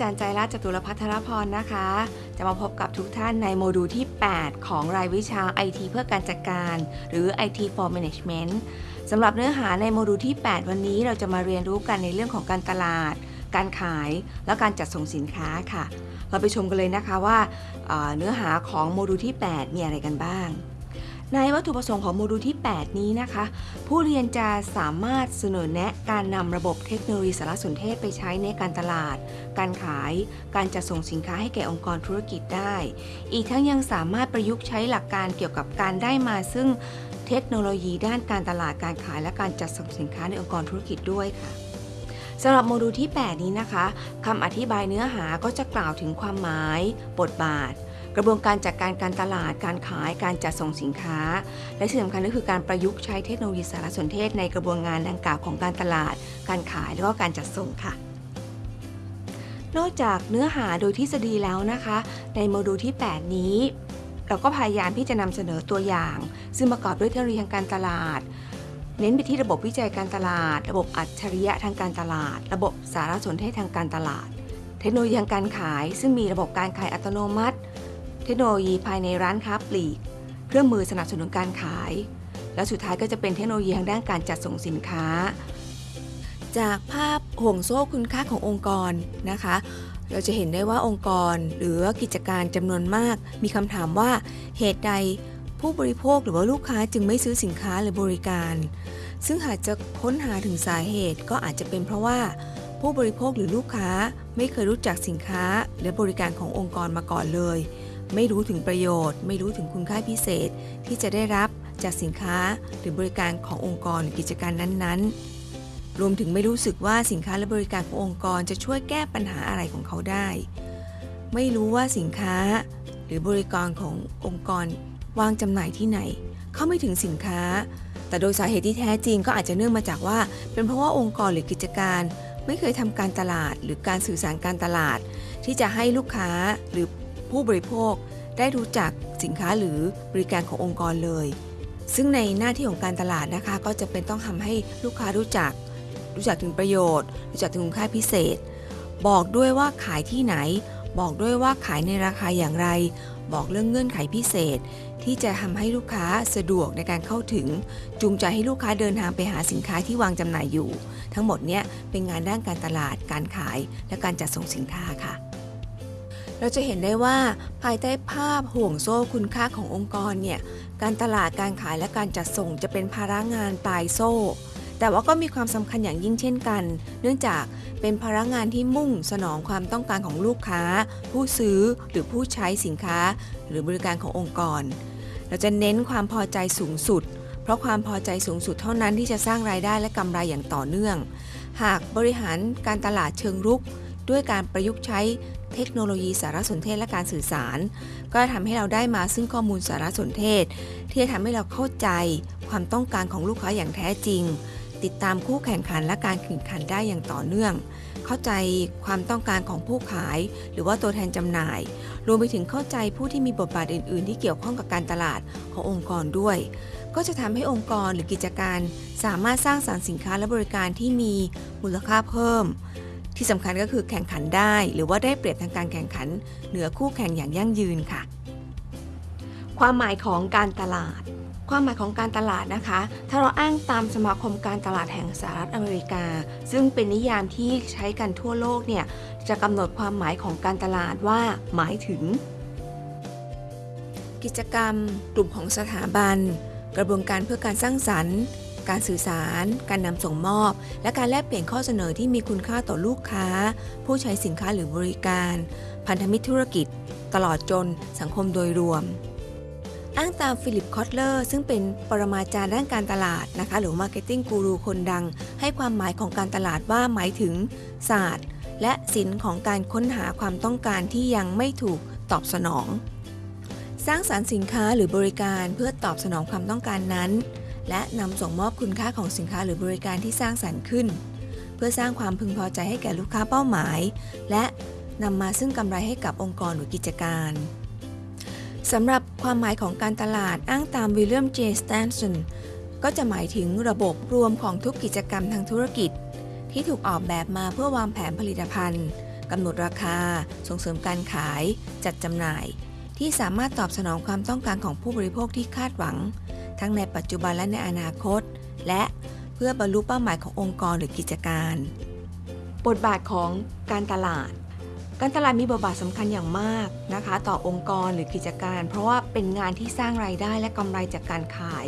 จารย์ใจรัตจตุรพัทรพรนะคะ จะมาพบกับทุกท่านในโมดูลที่ 8 ของรายวิชา IT เพื่อการจัดการ หรือ IT for Management สำหรับเนื้อหาในโมดูลที่ 8 วันนี้เราจะมาเรียนรู้กันในเรื่องของการตลาด การขาย และการจัดส่งสินค้าค่ะ เราไปชมกันเลยนะคะว่าเนื้อหาของโมดูลที่ 8 มีอะไรกันบ้าง ในวัตถุประสงค์ของโมดูลที่ 8 นี้นะคะ ผู้เรียนจะสามารถเสนอแนะการนำระบบเทคโนโลยีสารสนเทศไปใช้ในการตลาด การขาย การจัดส่งสินค้าให้แก่องค์กรธุรกิจได้ อีกทั้งยังสามารถประยุกต์ใช้หลักการเกี่ยวกับการได้มาซึ่งเทคโนโลยีด้านการตลาดการขายและการจัดส่งสินค้าในองค์กรธุรกิจด้วยค่ะสำหรับโมดูลที่ 8 นี้นะคะคำอธิบายเนื้อหาก็จะกล่าวถึงความหมาย บทบาท กระบวนการจัดการการตลาด การขาย การจัดส่งสินค้า และที่สำคัญก็คือการประยุกต์ใช้เทคโนโลยีสารสนเทศในกระบวนการดังกล่าวของการตลาด การขายแล้วก็การจัดส่งค่ะนอกจากเนื้อหาโดยทฤษฎีแล้วนะคะ ในโมดูลที่ 8 นี้ เราก็พยายามที่จะนำเสนอตัวอย่าง ซึ่งประกอบด้วยเทคโนโลยีทางการตลาด เน้นไปที่ระบบวิจัยการตลาด ระบบอัจฉริยะทางการตลาด ระบบสารสนเทศทางการตลาด เทคโนโลยีทางการขาย ซึ่งมีระบบการขายอัตโนมัติ ทคโนโลยีภายในร้านค้าปลีก เครื่องมือสนับสนุนการขาย และสุดท้ายก็จะเป็นเทคโนโลยีทางด้านการจัดส่งสินค้า จากภาพห่วงโซ่คุณค่าขององค์กรนะคะ เราจะเห็นได้ว่าองค์กรหรือกิจการจำนวนมาก มีคำถามว่าเหตุใดผู้บริโภคหรือว่าลูกค้าจึงไม่ซื้อสินค้าหรือบริการ ซึ่งหากจะค้นหาถึงสาเหตุก็อาจจะเป็นเพราะว่าผู้บริโภคหรือลูกค้าไม่เคยรู้จักสินค้าและบริการขององค์กรมาก่อนเลย ไม่รู้ถึงประโยชน์ ไม่รู้ถึงคุณค่าพิเศษ ที่จะได้รับจากสินค้าหรือบริการขององค์กรหรือกิจการนั้นๆ รวมถึงไม่รู้สึกว่าสินค้าและบริการขององค์กรจะช่วยแก้ปัญหาอะไรของเขาได้ ไม่รู้ว่าสินค้า หรือบริการขององค์กรวางจำหน่ายที่ไหน เข้าไม่ถึงสินค้า แต่โดยสาเหตุที่แท้จริงก็อาจจะเนื่องมาจากว่า เป็นเพราะว่าองค์กรหรือกิจการ ไม่เคยทำการตลาดหรือการสื่อสารการตลาด ที่จะให้ลูกค้าหรือผ ผู้บริโภคได้รู้จักสินค้าหรือบริการขององค์กรเลย ซึ่งในหน้าที่ของการตลาดนะคะก็จะเป็นต้องทำให้ลูกค้ารู้จัก รู้จักถึงประโยชน์ รู้จักถึงคุณค่าพิเศษ บอกด้วยว่าขายที่ไหน บอกด้วยว่าขายในราคาอย่างไร บอกเรื่องเงื่อนไขพิเศษ ที่จะทำให้ลูกค้าสะดวกในการเข้าถึง จูงใจให้ลูกค้าเดินทางไปหาสินค้าที่วางจำหน่ายอยู่ ทั้งหมดเนี้ยเป็นงานด้านการตลาด การขาย และการจัดส่งสินค้าค่ะ เราจะเห็นได้ว่าภายใต้ภาพห่วงโซ่คุณค่าขององค์กรเนี่ย การตลาดการขายและการจัดส่งจะเป็นภาระงานปลายโซ่ แต่ว่าก็มีความสำคัญอย่างยิ่งเช่นกัน เนื่องจากเป็นภาระงานที่มุ่งสนองความต้องการของลูกค้า ผู้ซื้อหรือผู้ใช้สินค้า หรือบริการขององค์กร เราจะเน้นความพอใจสูงสุด เพราะความพอใจสูงสุดเท่านั้นที่จะสร้างรายได้และกำไรอย่างต่อเนื่อง หากบริหารการตลาดเชิงรุกด้วยการประยุกต์ใช้ เทคโนโลยีสารสนเทศและการสื่อสาร ก็จะทำให้เราได้มาซึ่งข้อมูลสารสนเทศ ที่จะทำให้เราเข้าใจความต้องการของลูกค้าอย่างแท้จริง ติดตามคู่แข่งขันและการแข่งขันได้อย่างต่อเนื่อง เข้าใจความต้องการของผู้ขาย หรือว่าตัวแทนจำหน่าย รวมไปถึงเข้าใจผู้ที่มีบทบาทอื่น ๆ ที่เกี่ยวข้องกับการตลาดขององค์กรด้วยก็จะทำให้องค์กรหรือกิจการ สามารถสร้างสารรค์สินค้าและบริการที่มีมูลค่าเพิ่ม ที่สำคัญก็คือแข่งขันได้ หรือว่าได้เปรียบทางการแข่งขัน เหนือคู่แข่งอย่างยั่งยืนค่ะ ความหมายของการตลาด ความหมายของการตลาดนะคะ ถ้าเราอ้างตามสมาคมการตลาดแห่งสหรัฐอเมริกา ซึ่งเป็นนิยามที่ใช้กันทั่วโลกเนี่ยจะกำหนดความหมายของการตลาดว่าหมายถึง กิจกรรม กลุ่มของสถาบัน กระบวนการเพื่อการสร้างสรรค์ การสื่อสาร การนำส่งมอบ และการแลกเปลี่ยนข้อเสนอที่มีคุณค่าต่อลูกค้า ผู้ใช้สินค้าหรือบริการ พันธมิตรธุรกิจ ตลอดจนสังคมโดยรวม อ้างตามฟิลิปคอตเลอร์ ซึ่งเป็นปรมาจารย์ด้านการตลาดนะคะหรือ marketing guru คนดัง ให้ความหมายของการตลาดว่าหมายถึงศาสตร์ และศิลป์ของการค้นหาความต้องการที่ยังไม่ถูกตอบสนอง สร้างสารรค์สินค้าหรือบริการเพื่อตอบสนองความต้องการนั้น และนำส่งมอบคุณค่าของสินค้าหรือบริการที่สร้างสรรค์ขึ้น เพื่อสร้างความพึงพอใจให้แก่ลูกค้าเป้าหมาย และนำมาซึ่งกำไรให้กับองค์กรหรือกิจการสำหรับความหมายของการตลาดอ้างตามวิลเลียมเจสแตนสันก็จะหมายถึงระบบรวมของทุกกิจกรรมทางธุรกิจ ที่ถูกออกแบบมาเพื่อวางแผนผลิตภัณฑ์กำหนดราคา ส่งเสริมการขาย จัดจำหน่าย ที่สามารถตอบสนองความต้องการของผู้บริโภคที่คาดหวัง ทั้งในปัจจุบันและในอนาคต และเพื่อบรรลุเป้าหมายขององค์กรหรือกิจการ บทบาทของการตลาด การตลาดมีบทบาทสำคัญอย่างมากนะคะ ต่อองค์กรหรือกิจการ เพราะว่าเป็นงานที่สร้างรายได้และกำไรจากการขาย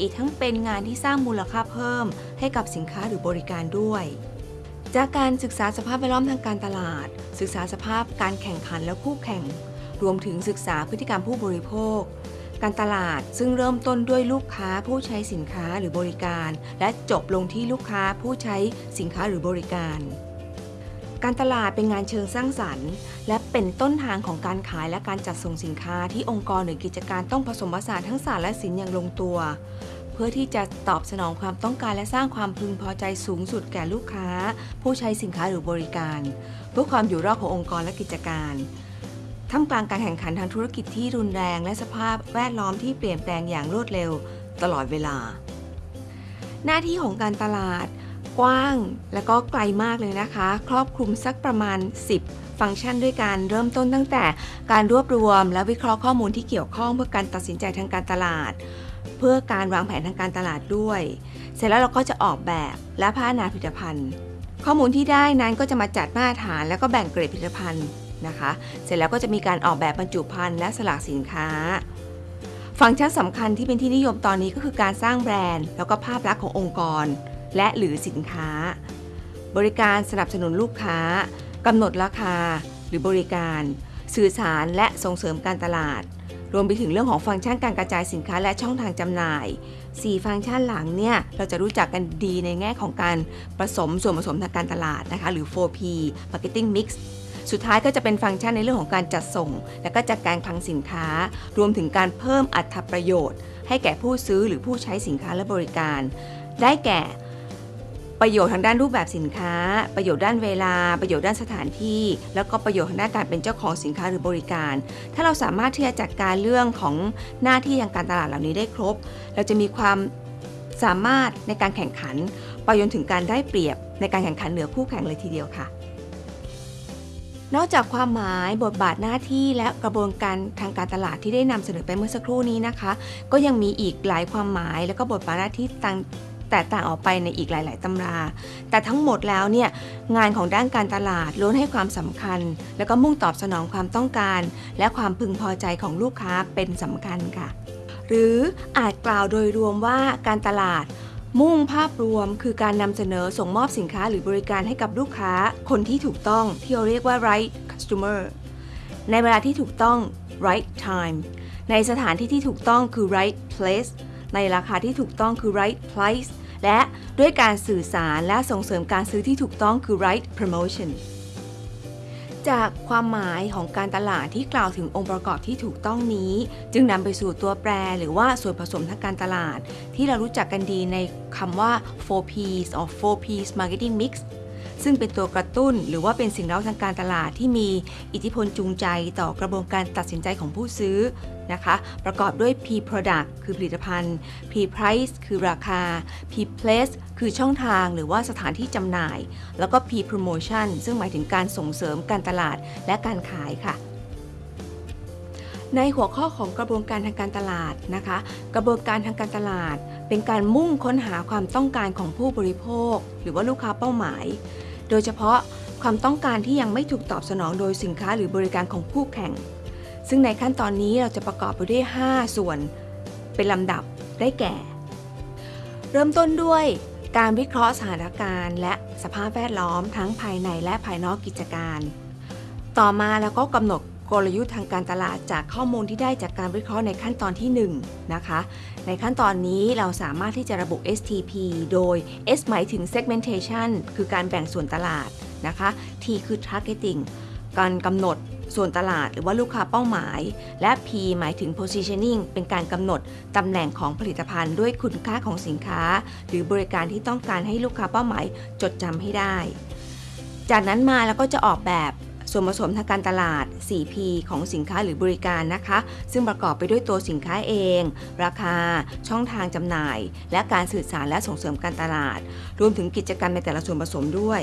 อีกทั้งเป็นงานที่สร้างมูลค่าเพิ่ม ให้กับสินค้าหรือบริการด้วยจากการศึกษาสภาพแวดล้อมทางการตลาด ศึกษาสภาพการแข่งขันและคู่แข่ง รวมถึงศึกษาพฤติกรรมผู้บริโภค การตลาดซึ่งเริ่มต้นด้วยลูกค้าผู้ใช้สินค้าหรือบริการ และจบลงที่ลูกค้าผู้ใช้สินค้าหรือบริการ การตลาดเป็นงานเชิงสร้างสรรค์ และเป็นต้นทางของการขายและการจัดส่งสินค้าที่องค์กรหรือกิจการต้องผสมผสานทั้งศาสตร์และศิลป์อย่างลงตัว เพื่อที่จะตอบสนองความต้องการและสร้างความพึงพอใจสูงสุดแก่ลูกค้า ผู้ใช้สินค้าหรือบริการ เพื่อความอยู่รอดขององค์กรและกิจการ ท่ามกลางการแข่งขันทางธุรกิจที่รุนแรง และสภาพแวดล้อมที่เปลี่ยนแปลงอย่างรวดเร็วตลอดเวลา หน้าที่ของการตลาดกว้างและก็ไกลมากเลยนะคะ ครอบคลุมสักประมาณ 10 ฟังก์ชันด้วยการเริ่มต้นตั้งแต่การรวบรวม และวิเคราะห์ข้อมูลที่เกี่ยวข้องเพื่อการตัดสินใจทางการตลาด เพื่อการวางแผนทางการตลาดด้วย เสร็จแล้วเราก็จะออกแบบและพัฒนาผลิตภัณฑ์ ข้อมูลที่ได้นั้นก็จะมาจัดมาตรฐาน แล้วก็แบ่งเกรดผลิตภัณฑ์ นะคะ เสร็จแล้วก็จะมีการออกแบบบรรจุภัณฑ์และสลากสินค้า ฟังก์ชันสำคัญที่เป็นที่นิยมตอนนี้ก็คือการสร้างแบรนด์ แล้วก็ภาพลักษณ์ขององค์กร และหรือสินค้า บริการสนับสนุนลูกค้ากำหนดราคา หรือบริการ สื่อสารและส่งเสริมการตลาด รวมไปถึงเรื่องของฟังก์ชันการกระจายสินค้าและช่องทางจำหน่าย 4 ฟังก์ชันหลังเนี่ย เราจะรู้จักกันดีในแง่ของการผสมส่วนผสมทางการตลาดนะคะ หรือ 4P Marketing Mix สุดท้ายก็จะเป็นฟังก์ชันในเรื่องของการจัดส่ง และก็จัดการคลังสินค้า รวมถึงการเพิ่มอัตประโยชน์ ให้แก่ผู้ซื้อหรือผู้ใช้สินค้าและบริการ ได้แก่ประโยชน์ทางด้านรูปแบบสินค้า ประโยชน์ด้านเวลา ประโยชน์ด้านสถานที่ แล้วก็ประโยชน์ทางด้านการเป็นเจ้าของสินค้าหรือบริการ ถ้าเราสามารถที่จะจัดการเรื่องของหน้าที่ทางการตลาดเหล่านี้ได้ครบ เราจะมีความสามารถในการแข่งขัน ไปจนถึงการได้เปรียบในการแข่งขันเหนือคู่แข่งเลยทีเดียวค่ะ นอกจากความหมายบทบาทหน้าที่และกระบวนการทางการตลาดที่ได้นำเสนอไปเมื่อสักครู่นี้นะคะ ก็ยังมีอีกหลายความหมาย และก็บทบาทหน้าที่ต่างแตกต่างออกไปในอีกหลาย ๆ ตำรา แต่ทั้งหมดแล้วเนี่ยงานของด้านการตลาดล้วนให้ความสำคัญ แล้วก็มุ่งตอบสนองความต้องการ และความพึงพอใจของลูกค้าเป็นสำคัญค่ะ หรืออาจกล่าวโดยรวมว่าการตลาด มุ่งภาพรวมคือการนำเสนอส่งมอบสินค้าหรือบริการให้กับลูกค้า คนที่ถูกต้องที่เราเรียกว่า right customer ในเวลาที่ถูกต้อง right time ในสถานที่ที่ถูกต้องคือ right place ในราคาที่ถูกต้องคือ right price และด้วยการสื่อสารและส่งเสริมการซื้อที่ถูกต้องคือ right promotion จากความหมายของการตลาดที่กล่าวถึงองค์ประกอบที่ถูกต้องนี้ จึงนำไปสู่ตัวแปรหรือว่าส่วนผสมทางการตลาด ที่เรารู้จักกันดีในคำว่า 4Ps or 4Ps Marketing Mix ซึ่งเป็นตัวกระตุ้น หรือว่าเป็นสิ่งเร้าทางการตลาดที่มีอิทธิพลจูงใจต่อกระบวนการตัดสินใจของผู้ซื้อนะคะ ประกอบด้วย P product คือผลิตภัณฑ์ P price คือราคา P place คือช่องทางหรือว่าสถานที่จำหน่าย แล้วก็ P promotion ซึ่งหมายถึงการส่งเสริมการตลาดและการขายค่ะในหัวข้อของกระบวนการทางการตลาดนะคะ กระบวนการทางการตลาด เป็นการมุ่งค้นหาความต้องการของผู้บริโภค หรือว่าลูกค้าเป้าหมาย โดยเฉพาะความต้องการที่ยังไม่ถูกตอบสนองโดยสินค้าหรือบริการของคู่แข่ง ซึ่งในขั้นตอนนี้เราจะประกอบไปด้วย 5 ส่วน เป็นลำดับได้แก่ เริ่มต้นด้วยการวิเคราะห์สถานการณ์ และสภาพแวดล้อมทั้งภายในและภายนอกกิจการ ต่อมาแล้วก็กำหนด กลยุทธ์ทางการตลาดจากข้อมูลที่ได้จากการวิเคราะห์ในขั้นตอนที่ 1 นะคะ ในขั้นตอนนี้เราสามารถที่จะระบุ STP โดย S หมายถึง segmentation คือการแบ่งส่วนตลาดนะคะ T คือ targeting การกำหนดส่วนตลาดหรือว่าลูกค้าเป้าหมาย และ P หมายถึง positioning เป็นการกำหนดตำแหน่งของผลิตภัณฑ์ด้วยคุณค่าของสินค้า หรือบริการที่ต้องการให้ลูกค้าเป้าหมายจดจำให้ได้ จากนั้นมาแล้วก็จะออกแบบ ส่วนผสมทางการตลาด 4P ของสินค้าหรือบริการนะคะ ซึ่งประกอบไปด้วยตัวสินค้าเอง ราคา ช่องทางจำหน่าย และการสื่อสารและส่งเสริมการตลาด รวมถึงกิจกรรมในแต่ละส่วนผสมด้วย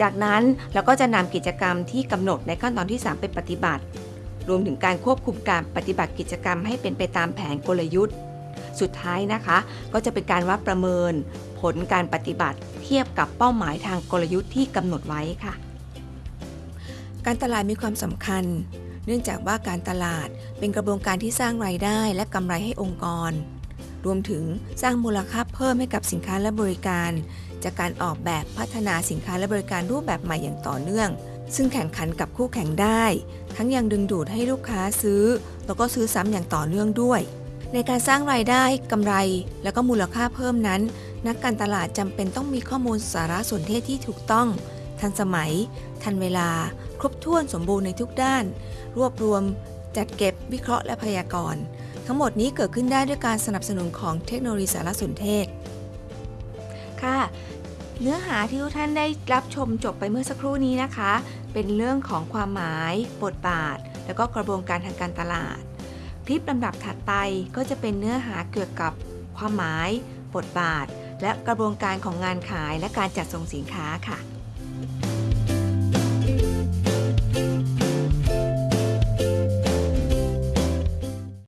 จากนั้นเราก็จะนำกิจกรรมที่กำหนดในขั้นตอนที่ 3 ไปปฏิบัติ รวมถึงการควบคุมการปฏิบัติกิจกรรมให้เป็นไปตามแผนกลยุทธ์ สุดท้ายนะคะ ก็จะเป็นการวัดประเมิน ผลการปฏิบัติ เทียบกับเป้าหมายทางกลยุทธ์ที่กำหนดไว้ค่ะ การตลาดมีความสำคัญ เนื่องจากว่าการตลาดเป็นกระบวนการที่สร้างรายได้และกำไรให้องค์กร รวมถึงสร้างมูลค่าเพิ่มให้กับสินค้าและบริการ จากการออกแบบพัฒนาสินค้าและบริการรูปแบบใหม่อย่างต่อเนื่อง ซึ่งแข่งขันกับคู่แข่งได้ ทั้งยังดึงดูดให้ลูกค้าซื้อ แล้วก็ซื้อซ้ำอย่างต่อเนื่องด้วย ในการสร้างรายได้กำไร แล้วก็มูลค่าเพิ่มนั้น นักการตลาดจำเป็นต้องมีข้อมูลสารสนเทศที่ถูกต้อง ทันสมัย ทันเวลา ครบถ้วนสมบูรณ์ในทุกด้าน รวบรวม จัดเก็บวิเคราะห์และพยากรณ์ ทั้งหมดนี้เกิดขึ้นได้ด้วยการสนับสนุนของเทคโนโลยีสารสนเทศ ค่ะ เนื้อหาที่ทุกท่านได้รับชมจบไปเมื่อสักครู่นี้นะคะ เป็นเรื่องของความหมาย บทบาท แล้วก็กระบวนการทางการตลาด คลิปลำดับถัดไปก็จะเป็นเนื้อหาเกี่ยวกับความหมาย บทบาทและกระบวนการของงานขายและการจัดส่งสินค้าค่ะ